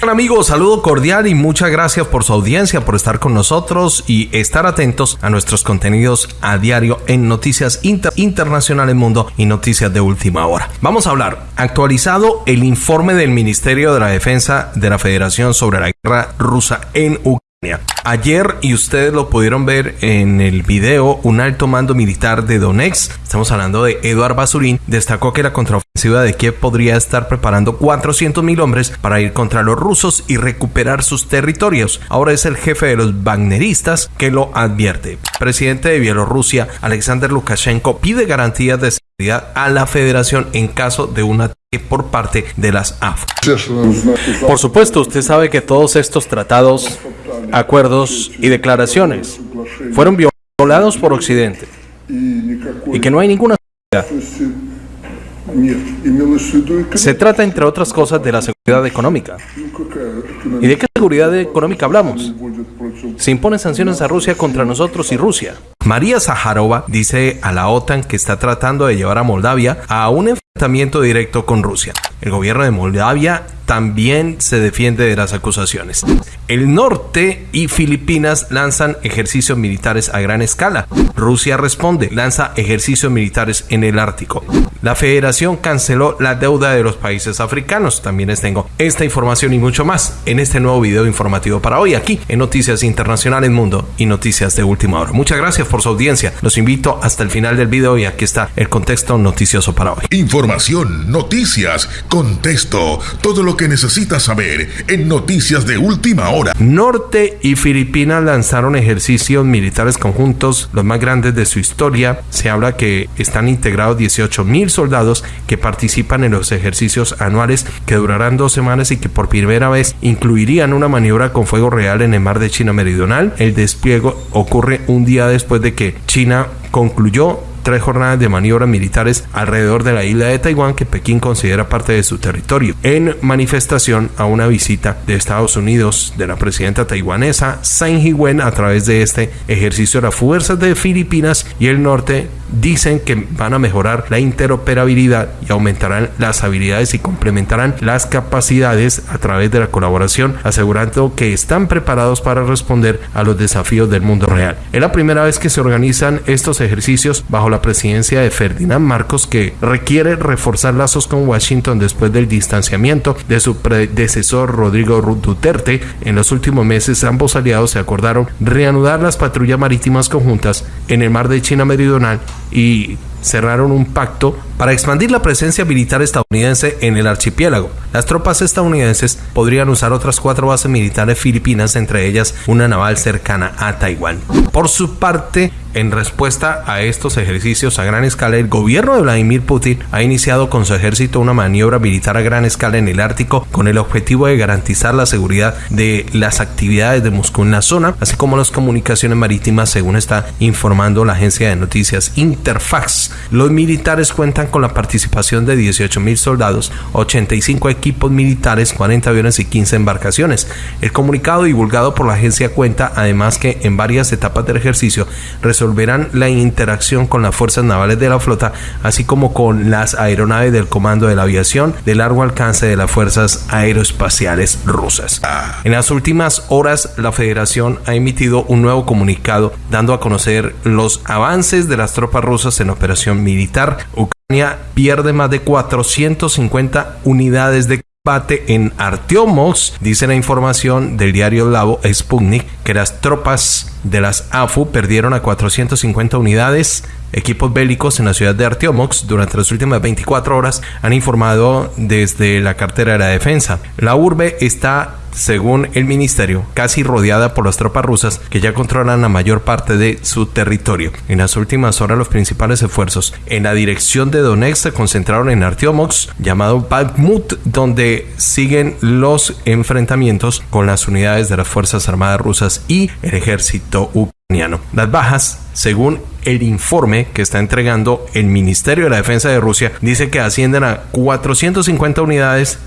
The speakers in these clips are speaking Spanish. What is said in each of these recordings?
Hola amigos, saludo cordial y muchas gracias por su audiencia, por estar con nosotros y estar atentos a nuestros contenidos a diario en Noticias Inter Internacionales Mundo y Noticias de Última Hora. Vamos a hablar actualizado el informe del Ministerio de la Defensa de la Federación sobre la guerra rusa en Ucrania. Ayer, y ustedes lo pudieron ver en el video, un alto mando militar de Donetsk, estamos hablando de Eduard Basurín, destacó que la contraofensiva de Kiev podría estar preparando 400 mil hombres para ir contra los rusos y recuperar sus territorios. Ahora es el jefe de los Wagneristas que lo advierte. Presidente de Bielorrusia, Alexander Lukashenko, pide garantías de a la federación en caso de un ataque por parte de las AF. Por supuesto, usted sabe que todos estos tratados acuerdos y declaraciones fueron violados por Occidente y que no hay ninguna seguridad. Se trata, entre otras cosas, de la seguridad económica. ¿Y de qué seguridad económica hablamos? Se imponen sanciones a Rusia contra nosotros y Rusia. María Zaharova dice a la OTAN que está tratando de llevar a Moldavia a un enfrentamiento directo con Rusia. El gobierno de Moldavia también se defiende de las acusaciones. El norte y Filipinas lanzan ejercicios militares a gran escala. Rusia responde, lanza ejercicios militares en el Ártico. La federación canceló la deuda de los países africanos. También les tengo esta información y mucho más en este nuevo video informativo para hoy aquí en Noticias Internacionales Mundo y Noticias de Última Hora. Muchas gracias por su audiencia. Los invito hasta el final del video y aquí está el contexto noticioso para hoy. Información, noticias, contexto, todo lo que necesitas saber en Noticias de Última Hora. Norte y Filipinas lanzaron ejercicios militares conjuntos, los más grandes de su historia. Se habla que están integrados 18 mil soldados que participan en los ejercicios anuales que durarán dos semanas y que por primera vez incluirían una maniobra con fuego real en el mar de China Meridional. El despliegue ocurre un día después de que China concluyó tres jornadas de maniobras militares alrededor de la isla de Taiwán que Pekín considera parte de su territorio, en manifestación a una visita de Estados Unidos de la presidenta taiwanesa Tsai Ing-wen a través de este ejercicio las fuerzas de Filipinas y el norte dicen que van a mejorar la interoperabilidad y aumentarán las habilidades y complementarán las capacidades a través de la colaboración, asegurando que están preparados para responder a los desafíos del mundo real. Es la primera vez que se organizan estos ejercicios bajo la presidencia de Ferdinand Marcos que requiere reforzar lazos con Washington después del distanciamiento de su predecesor Rodrigo Duterte. En los últimos meses ambos aliados se acordaron reanudar las patrullas marítimas conjuntas en el mar de China Meridional y cerraron un pacto para expandir la presencia militar estadounidense en el archipiélago. Las tropas estadounidenses podrían usar otras cuatro bases militares filipinas, entre ellas una naval cercana a Taiwán. Por su parte, en respuesta a estos ejercicios a gran escala, el gobierno de Vladimir Putin ha iniciado con su ejército una maniobra militar a gran escala en el Ártico con el objetivo de garantizar la seguridad de las actividades de Moscú en la zona, así como las comunicaciones marítimas, según está informando la agencia de noticias Interfax. Los militares cuentan con la participación de 18 mil soldados, 85 equipos militares, 40 aviones y 15 embarcaciones. El comunicado divulgado por la agencia cuenta además que en varias etapas del ejercicio resolverán la interacción con las fuerzas navales de la flota, así como con las aeronaves del Comando de la Aviación de largo alcance de las fuerzas aeroespaciales rusas. En las últimas horas, la Federación ha emitido un nuevo comunicado dando a conocer los avances de las tropas rusas en operación militar. Ucrania pierde más de 450 unidades de en Artyomovsk, dice la información del diario Lavo Sputnik, que las tropas de las AFU perdieron a 450 unidades Equipos bélicos en la ciudad de Artyomovsk durante las últimas 24 horas han informado desde la cartera de la defensa. La urbe está según el ministerio, casi rodeada por las tropas rusas que ya controlan la mayor parte de su territorio. En las últimas horas los principales esfuerzos en la dirección de Donetsk se concentraron en Artyomovsk, llamado Bakhmut, donde siguen los enfrentamientos con las unidades de las Fuerzas Armadas rusas y el ejército ucraniano. Las bajas, según el informe que está entregando el Ministerio de la Defensa de Rusia, dice que ascienden a 450 unidades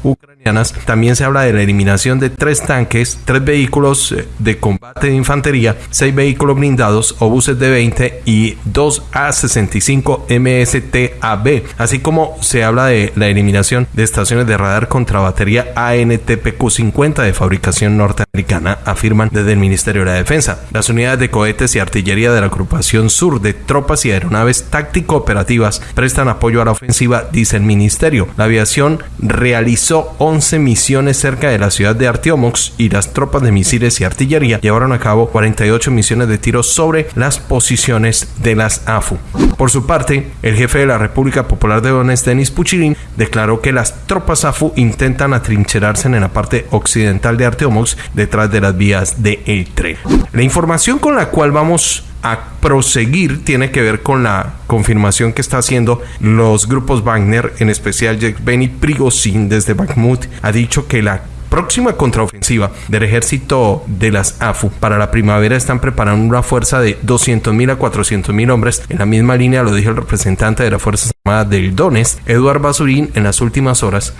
También se habla de la eliminación de tres tanques, tres vehículos eh, de combate de infantería, seis vehículos blindados, obuses de 20 y dos A-65 MSTAB, así como se habla de la eliminación de estaciones de radar contra batería ANTPQ-50 de fabricación norteamericana, afirman desde el Ministerio de la Defensa. Las unidades de cohetes y artillería de la agrupación sur de tropas y aeronaves táctico-operativas prestan apoyo a la ofensiva, dice el ministerio. La aviación realizó 11 misiones cerca de la ciudad de Artiomox y las tropas de misiles y artillería llevaron a cabo 48 misiones de tiro sobre las posiciones de las AFU. Por su parte, el jefe de la República Popular de Donetsk, Denis Puchilin, declaró que las tropas AFU intentan atrincherarse en la parte occidental de Arteomox detrás de las vías del el tren. La información con la cual vamos a proseguir tiene que ver con la confirmación que está haciendo los grupos Wagner, en especial Benny Prigozhin desde Bakhmut, ha dicho que la próxima contraofensiva del ejército de las AFU para la primavera están preparando una fuerza de 200.000 a 400.000 hombres. En la misma línea lo dijo el representante de las Fuerzas Armadas del Donetsk, Eduard Basurín, en las últimas horas.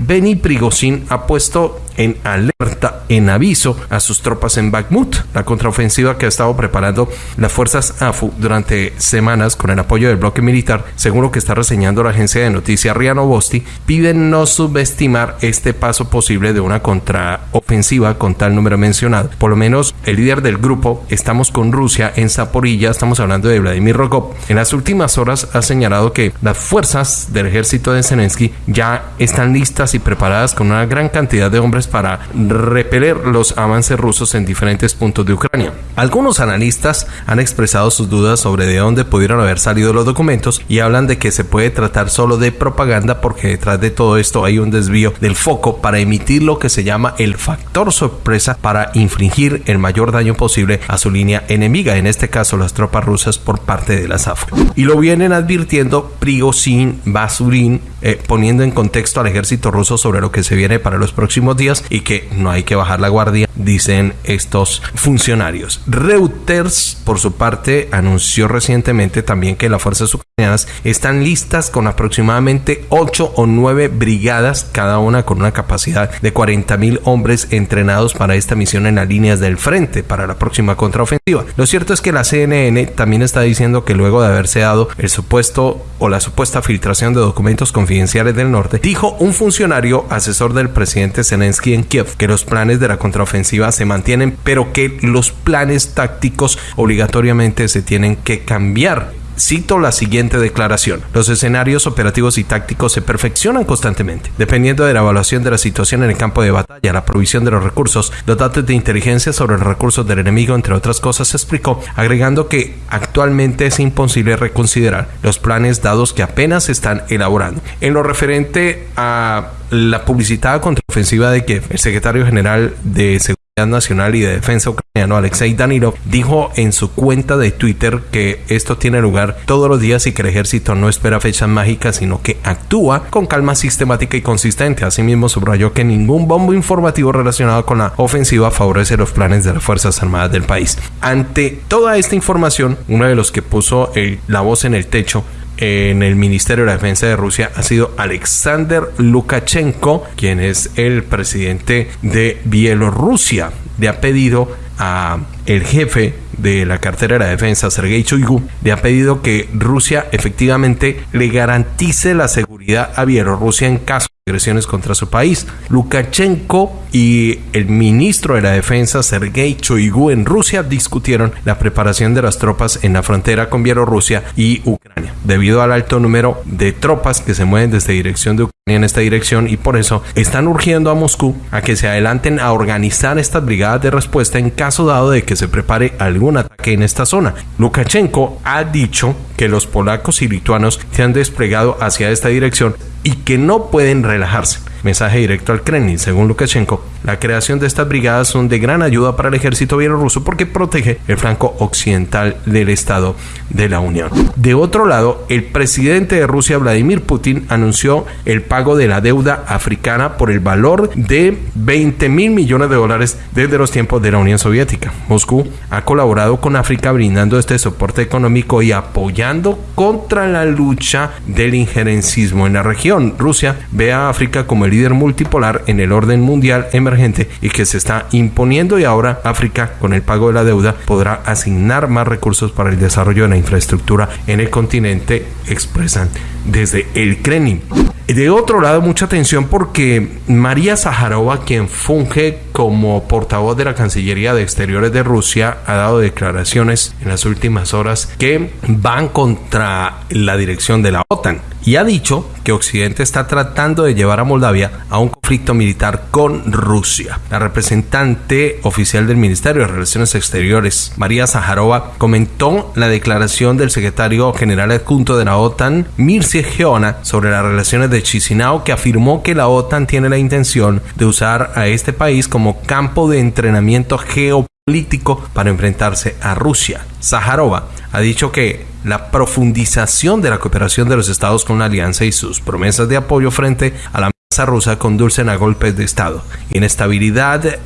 Benny Prigozhin ha puesto en alerta, en aviso a sus tropas en Bakhmut, la contraofensiva que ha estado preparando las fuerzas AFU durante semanas con el apoyo del bloque militar, según lo que está reseñando la agencia de noticias RIA Novosti, piden no subestimar este paso posible de una contraofensiva con tal número mencionado. Por lo menos el líder del grupo, estamos con Rusia en Zaporilla, estamos hablando de Vladimir Rokov, en las últimas horas ha señalado que las fuerzas del ejército de Zelensky ya están listas y preparadas con una gran cantidad de hombres para repeler los avances rusos en diferentes puntos de Ucrania. Algunos analistas han expresado sus dudas sobre de dónde pudieron haber salido los documentos y hablan de que se puede tratar solo de propaganda porque detrás de todo esto hay un desvío del foco para emitir lo que se llama el factor sorpresa para infligir el mayor daño posible a su línea enemiga, en este caso las tropas rusas por parte de la SAF. Y lo vienen advirtiendo Prigozhin, Basurin, eh, poniendo en contexto al ejército ruso sobre lo que se viene para los próximos días y que no hay que bajar la guardia, dicen estos funcionarios. Reuters, por su parte, anunció recientemente también que las fuerzas ucranianas están listas con aproximadamente 8 o 9 brigadas, cada una con una capacidad de 40 mil hombres entrenados para esta misión en las líneas del frente para la próxima contraofensiva. Lo cierto es que la CNN también está diciendo que luego de haberse dado el supuesto o la supuesta filtración de documentos con confidenciales del norte, dijo un funcionario asesor del presidente Zelensky en Kiev que los planes de la contraofensiva se mantienen, pero que los planes tácticos obligatoriamente se tienen que cambiar. Cito la siguiente declaración. Los escenarios operativos y tácticos se perfeccionan constantemente, dependiendo de la evaluación de la situación en el campo de batalla, la provisión de los recursos, los datos de inteligencia sobre los recursos del enemigo, entre otras cosas, se explicó, agregando que actualmente es imposible reconsiderar los planes dados que apenas están elaborando. En lo referente a la publicitada contraofensiva de Kiev, el secretario general de Seguridad Nacional y de Defensa ucraniano Alexei Danilov dijo en su cuenta de Twitter que esto tiene lugar todos los días y que el ejército no espera fechas mágicas sino que actúa con calma sistemática y consistente. Asimismo subrayó que ningún bombo informativo relacionado con la ofensiva favorece los planes de las Fuerzas Armadas del país. Ante toda esta información, uno de los que puso la voz en el techo en el Ministerio de la Defensa de Rusia ha sido Alexander Lukashenko, quien es el presidente de Bielorrusia. Le ha pedido a el jefe de la cartera de la defensa, Sergei Shoigu, le ha pedido que Rusia efectivamente le garantice la seguridad a Bielorrusia en caso agresiones contra su país. Lukashenko y el ministro de la defensa, Sergei Shoigu, en Rusia discutieron la preparación de las tropas en la frontera con Bielorrusia y Ucrania, debido al alto número de tropas que se mueven desde dirección de Ucrania en esta dirección y por eso están urgiendo a Moscú a que se adelanten a organizar estas brigadas de respuesta en caso dado de que se prepare algún ataque en esta zona. Lukashenko ha dicho que los polacos y lituanos se han desplegado hacia esta dirección y que no pueden relajarse. Mensaje directo al Kremlin, según Lukashenko. La creación de estas brigadas son de gran ayuda para el ejército bielorruso porque protege el flanco occidental del Estado de la Unión. De otro lado, el presidente de Rusia, Vladimir Putin, anunció el pago de la deuda africana por el valor de 20 mil millones de dólares desde los tiempos de la Unión Soviética. Moscú ha colaborado con África brindando este soporte económico y apoyando contra la lucha del injerencismo en la región. Rusia ve a África como el líder multipolar en el orden mundial emergente y que se está imponiendo y ahora África con el pago de la deuda podrá asignar más recursos para el desarrollo de la infraestructura en el continente, expresan desde el Kremlin. De otro lado, mucha atención porque María Zaharova, quien funge como portavoz de la Cancillería de Exteriores de Rusia, ha dado declaraciones en las últimas horas que van contra la dirección de la OTAN y ha dicho que Occidente está tratando de llevar a Moldavia a un conflicto militar con Rusia. La representante oficial del Ministerio de Relaciones Exteriores, María Zaharova, comentó la declaración del secretario general adjunto de la OTAN, Mircea Geona, sobre las relaciones de Chisinau, que afirmó que la OTAN tiene la intención de usar a este país como campo de entrenamiento geopolítico para enfrentarse a Rusia. Zaharova ha dicho que la profundización de la cooperación de los estados con la alianza y sus promesas de apoyo frente a la rusa conducen a golpes de estado, inestabilidad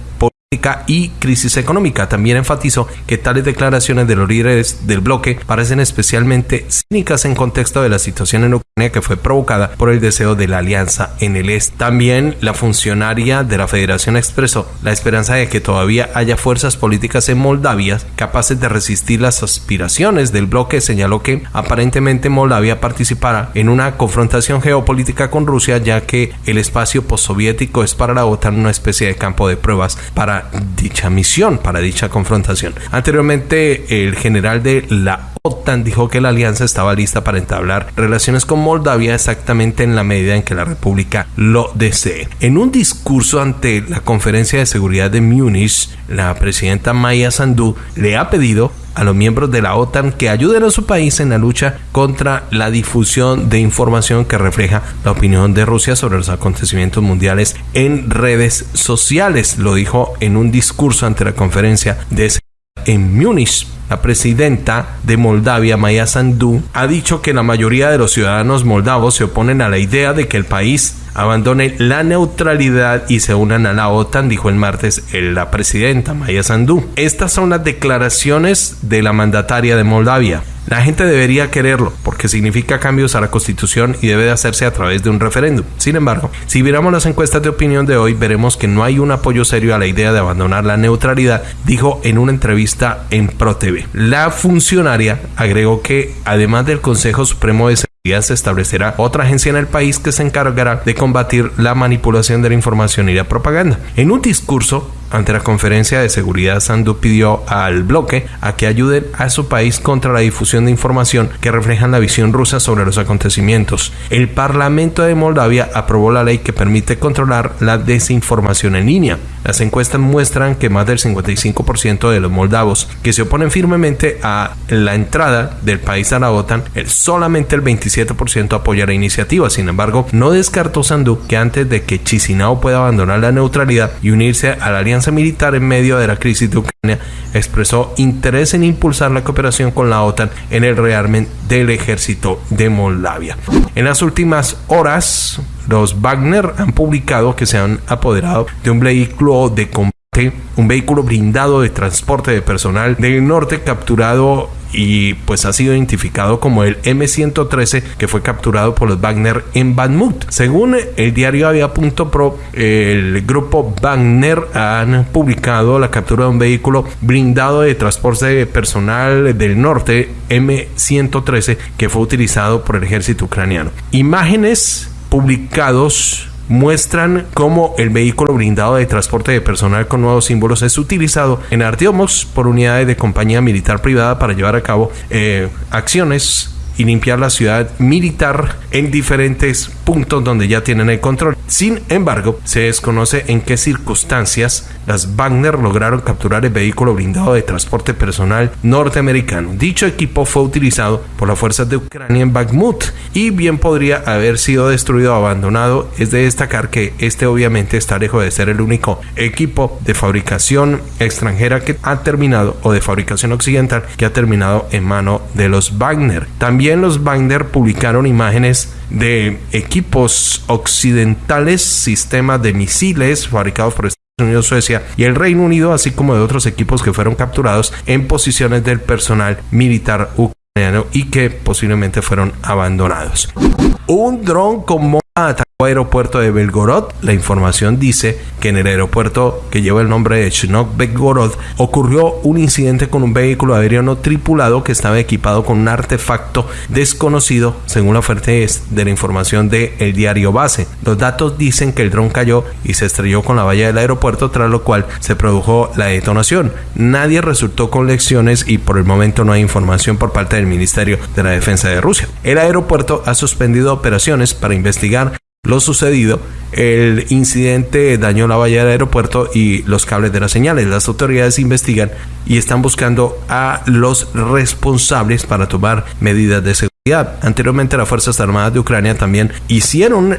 y crisis económica. También enfatizó que tales declaraciones de los líderes del bloque parecen especialmente cínicas en contexto de la situación en Ucrania que fue provocada por el deseo de la alianza en el este. También la funcionaria de la federación expresó la esperanza de que todavía haya fuerzas políticas en Moldavia capaces de resistir las aspiraciones del bloque. Señaló que aparentemente Moldavia participará en una confrontación geopolítica con Rusia ya que el espacio postsoviético es para la OTAN una especie de campo de pruebas para dicha misión, para dicha confrontación. Anteriormente, el general de la OTAN dijo que la alianza estaba lista para entablar relaciones con Moldavia exactamente en la medida en que la República lo desee. En un discurso ante la Conferencia de Seguridad de Múnich, la presidenta Maya Sandu le ha pedido a los miembros de la OTAN que ayuden a su país en la lucha contra la difusión de información que refleja la opinión de Rusia sobre los acontecimientos mundiales en redes sociales. Lo dijo en un discurso ante la conferencia de en Múnich. La presidenta de Moldavia, Maya Sandu, ha dicho que la mayoría de los ciudadanos moldavos se oponen a la idea de que el país abandone la neutralidad y se unan a la OTAN, dijo el martes la presidenta Maya Sandu. Estas son las declaraciones de la mandataria de Moldavia. La gente debería quererlo porque significa cambios a la constitución y debe de hacerse a través de un referéndum. Sin embargo, si miramos las encuestas de opinión de hoy, veremos que no hay un apoyo serio a la idea de abandonar la neutralidad, dijo en una entrevista en ProTV. La funcionaria agregó que además del Consejo Supremo de se establecerá otra agencia en el país que se encargará de combatir la manipulación de la información y la propaganda. En un discurso ante la conferencia de seguridad, Sandu pidió al bloque a que ayuden a su país contra la difusión de información que reflejan la visión rusa sobre los acontecimientos. El Parlamento de Moldavia aprobó la ley que permite controlar la desinformación en línea. Las encuestas muestran que más del 55% de los moldavos que se oponen firmemente a la entrada del país a la OTAN, solamente el 27% apoya la iniciativa. Sin embargo, no descartó Sandu que antes de que Chisinau pueda abandonar la neutralidad y unirse a la alianza militar en medio de la crisis de Ucrania, expresó interés en impulsar la cooperación con la OTAN en el rearmen del ejército de Moldavia. En las últimas horas, los Wagner han publicado que se han apoderado de un vehículo de combate, un vehículo blindado de transporte de personal del norte capturado y pues ha sido identificado como el M113 que fue capturado por los Wagner en Bakhmut. Según el diario Avia.pro, el grupo Wagner han publicado la captura de un vehículo blindado de transporte personal del norte M113 que fue utilizado por el ejército ucraniano. Imágenes publicados muestran cómo el vehículo blindado de transporte de personal con nuevos símbolos es utilizado en Artiomos por unidades de compañía militar privada para llevar a cabo eh, acciones y limpiar la ciudad militar en diferentes puntos donde ya tienen el control. Sin embargo, se desconoce en qué circunstancias las Wagner lograron capturar el vehículo blindado de transporte personal norteamericano. Dicho equipo fue utilizado por las fuerzas de Ucrania en Bakhmut y bien podría haber sido destruido o abandonado. Es de destacar que este obviamente está lejos de ser el único equipo de fabricación extranjera que ha terminado o de fabricación occidental que ha terminado en mano de los Wagner. También los Wagner publicaron imágenes de equipos occidentales, sistemas de misiles fabricados por Estados Unidos, Suecia y el Reino Unido, así como de otros equipos que fueron capturados en posiciones del personal militar ucraniano y que posiblemente fueron abandonados. Un dron con atacó aeropuerto de Belgorod. La información dice que en el aeropuerto que lleva el nombre de Chinok Belgorod ocurrió un incidente con un vehículo aéreo no tripulado que estaba equipado con un artefacto desconocido, según la fuente de la información de el diario Base. Los datos dicen que el dron cayó y se estrelló con la valla del aeropuerto, tras lo cual se produjo la detonación. Nadie resultó con lecciones y por el momento no hay información por parte del Ministerio de la Defensa de Rusia. El aeropuerto ha suspendido operaciones para investigar lo sucedido, el incidente dañó la valla del aeropuerto y los cables de las señales. Las autoridades investigan y están buscando a los responsables para tomar medidas de seguridad. Anteriormente las Fuerzas Armadas de Ucrania también hicieron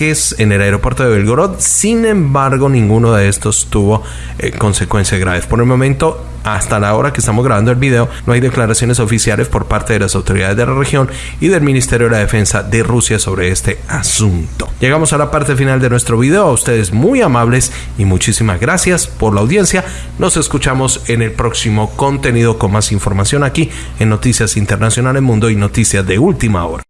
en el aeropuerto de Belgorod, sin embargo ninguno de estos tuvo eh, consecuencias graves. Por el momento hasta la hora que estamos grabando el video, no hay declaraciones oficiales por parte de las autoridades de la región y del Ministerio de la Defensa de Rusia sobre este asunto. Llegamos a la parte final de nuestro video. A ustedes muy amables y muchísimas gracias por la audiencia. Nos escuchamos en el próximo contenido con más información aquí en Noticias Internacionales Mundo y Noticias de Última Hora.